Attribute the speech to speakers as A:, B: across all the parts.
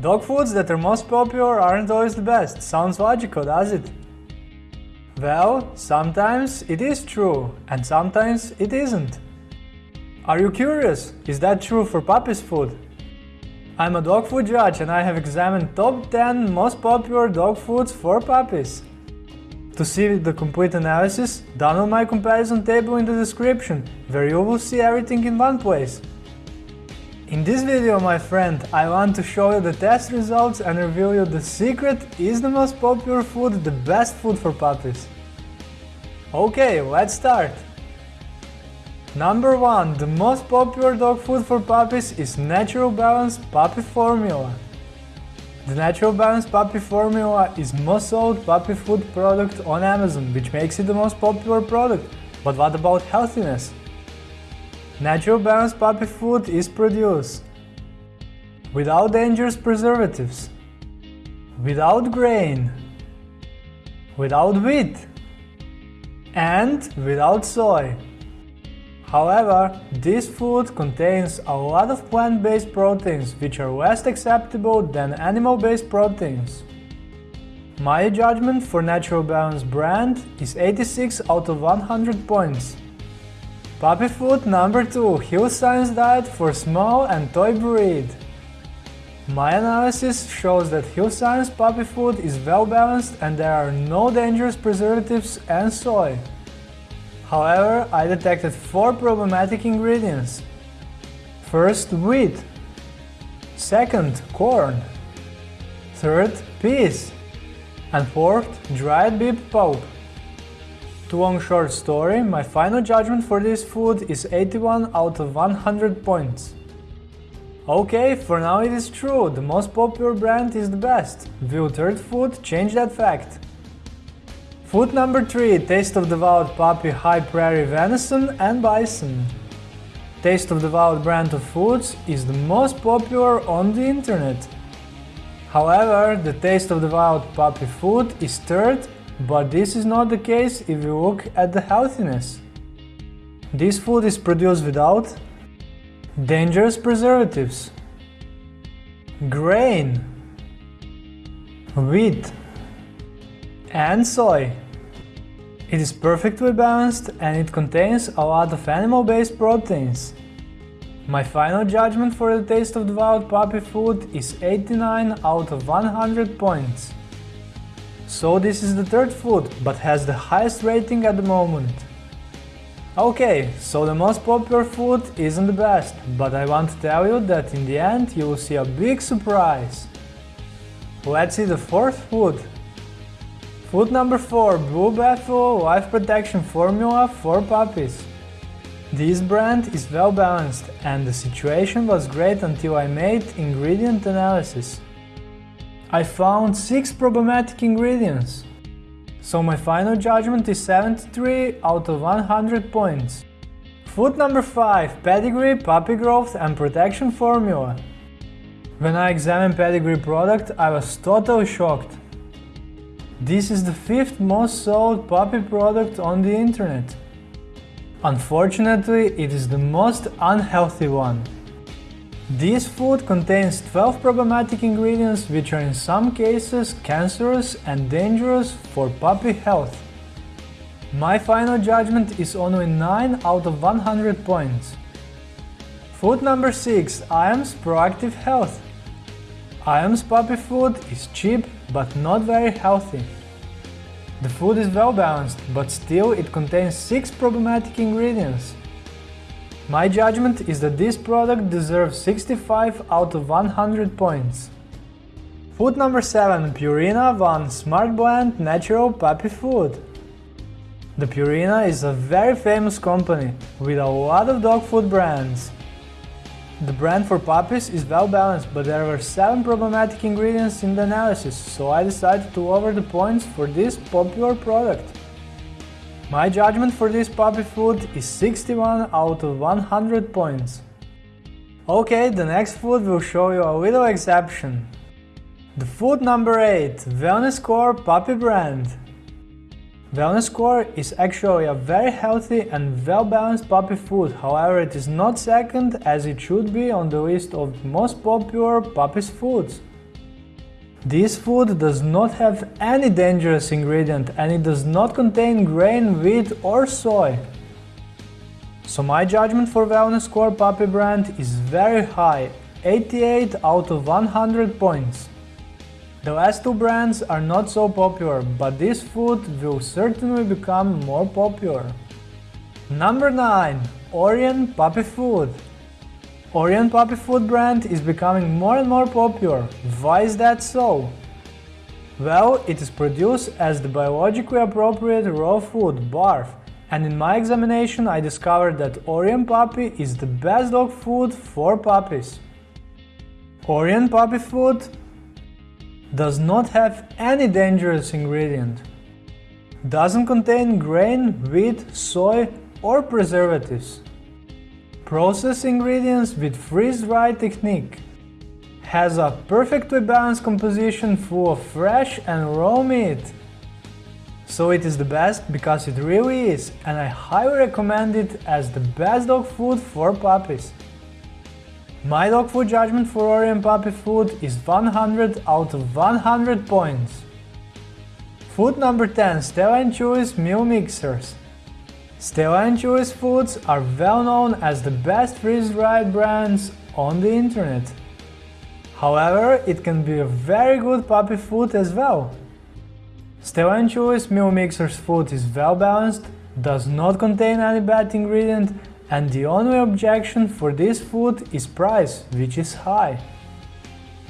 A: Dog foods that are most popular aren't always the best. Sounds logical, does it? Well, sometimes it is true, and sometimes it isn't. Are you curious? Is that true for puppies food? I'm a dog food judge and I have examined top 10 most popular dog foods for puppies. To see the complete analysis, download my comparison table in the description, where you will see everything in one place. In this video, my friend, I want to show you the test results and reveal you the secret is the most popular food the best food for puppies. Okay, let's start! Number 1. The most popular dog food for puppies is Natural Balance Puppy Formula. The Natural Balance Puppy Formula is most sold puppy food product on Amazon, which makes it the most popular product. But what about healthiness? Natural Balance Puppy Food is produced without dangerous preservatives, without grain, without wheat, and without soy. However, this food contains a lot of plant-based proteins which are less acceptable than animal-based proteins. My judgment for Natural Balance brand is 86 out of 100 points. Puppy food number 2 Hill Science diet for small and toy breed. My analysis shows that Hill Science puppy food is well balanced and there are no dangerous preservatives and soy. However, I detected four problematic ingredients. First, wheat. Second, corn. Third, peas. And fourth, dried beef pulp. To long short story, my final judgment for this food is 81 out of 100 points. Okay, for now it is true, the most popular brand is the best. Will third food change that fact? Food number 3 Taste of the Wild Puppy High Prairie Venison and Bison. Taste of the Wild brand of foods is the most popular on the internet. However, the Taste of the Wild Puppy food is third, but this is not the case if you look at the healthiness. This food is produced without dangerous preservatives, grain, wheat, and soy. It is perfectly balanced and it contains a lot of animal-based proteins. My final judgment for the taste of the wild puppy food is 89 out of 100 points. So this is the third food, but has the highest rating at the moment. Okay, so the most popular food isn't the best, but I want to tell you that in the end you will see a big surprise. Let's see the fourth food. Food number 4 Blue Buffalo Life Protection Formula for Puppies. This brand is well balanced and the situation was great until I made ingredient analysis. I found 6 problematic ingredients. So my final judgment is 73 out of 100 points. Food number 5 Pedigree Puppy Growth and Protection Formula. When I examined Pedigree product, I was totally shocked. This is the fifth most sold puppy product on the internet. Unfortunately, it is the most unhealthy one. This food contains 12 problematic ingredients which are in some cases cancerous and dangerous for puppy health. My final judgment is only 9 out of 100 points. Food number 6 IAMS Proactive Health IAMS puppy food is cheap but not very healthy. The food is well balanced, but still it contains 6 problematic ingredients. My judgment is that this product deserves 65 out of 100 points. Food number 7 Purina One Smart Blend Natural Puppy Food. The Purina is a very famous company with a lot of dog food brands. The brand for puppies is well balanced, but there were 7 problematic ingredients in the analysis, so I decided to lower the points for this popular product. My judgment for this puppy food is 61 out of 100 points. Okay, the next food will show you a little exception. The food number 8 Wellness Core Puppy Brand Wellness Core is actually a very healthy and well-balanced puppy food, however it is not second as it should be on the list of most popular puppies foods. This food does not have any dangerous ingredient and it does not contain grain, wheat or soy. So my judgment for Wellness Core Puppy brand is very high, 88 out of 100 points. The last two brands are not so popular, but this food will certainly become more popular. Number 9. Orijen Puppy Food Orijen Puppy Food brand is becoming more and more popular. Why is that so? Well, it is produced as the biologically appropriate raw food, barf, and in my examination I discovered that Orijen Puppy is the best dog food for puppies. Orijen Puppy Food does not have any dangerous ingredient. Doesn't contain grain, wheat, soy or preservatives. Process ingredients with freeze-dry technique. Has a perfectly balanced composition full of fresh and raw meat. So it is the best because it really is and I highly recommend it as the best dog food for puppies. My dog food judgment for Orijen puppy food is 100 out of 100 points. Food number 10 Stella & Chewy's meal mixers. Stella & Chewy's foods are well known as the best freeze-dried brands on the internet. However, it can be a very good puppy food as well. Stella & Chewy's meal mixers food is well balanced, does not contain any bad ingredient and the only objection for this food is price, which is high.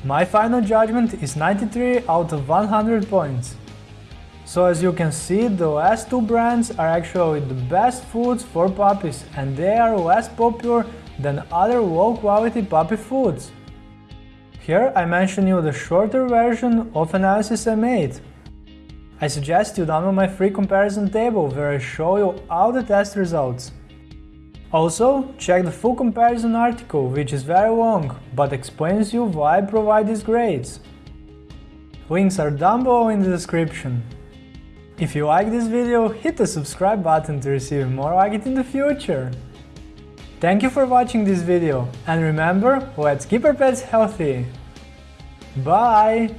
A: My final judgment is 93 out of 100 points. So as you can see, the last two brands are actually the best foods for puppies and they are less popular than other low-quality puppy foods. Here I mention you the shorter version of analysis I made. I suggest you download my free comparison table where I show you all the test results. Also, check the full comparison article, which is very long, but explains you why I provide these grades. Links are down below in the description. If you like this video, hit the subscribe button to receive more like it in the future. Thank you for watching this video, and remember, let's keep our pets healthy. Bye!